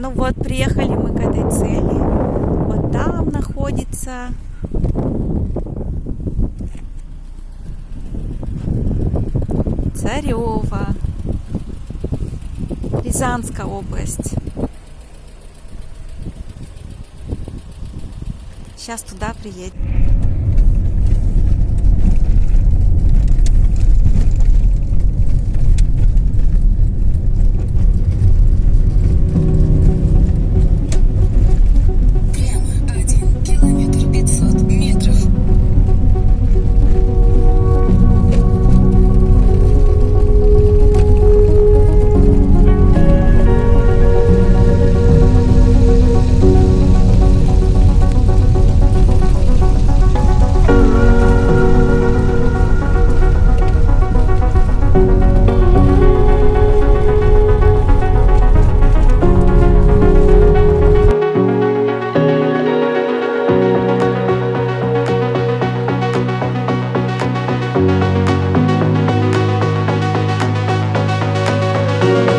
Ну вот, приехали мы к этой цели. Вот там находится Царева, Рязанская область. Сейчас туда приедем. you.